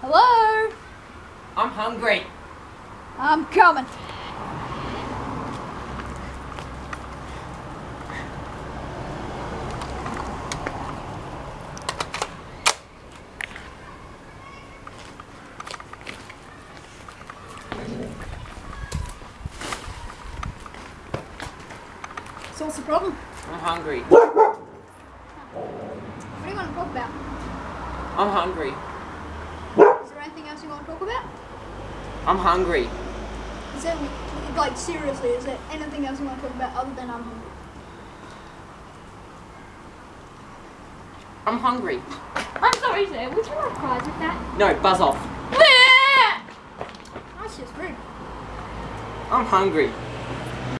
Hello? I'm hungry. I'm coming. So what's the problem? I'm hungry. What do you want to talk about? I'm hungry. Is there anything else you want to talk about? I'm hungry. Is there, like, seriously, is there anything else you want to talk about other than I'm hungry? I'm hungry. I'm sorry, sir. Would you like fries with that? No, buzz off. That's just rude. I'm hungry.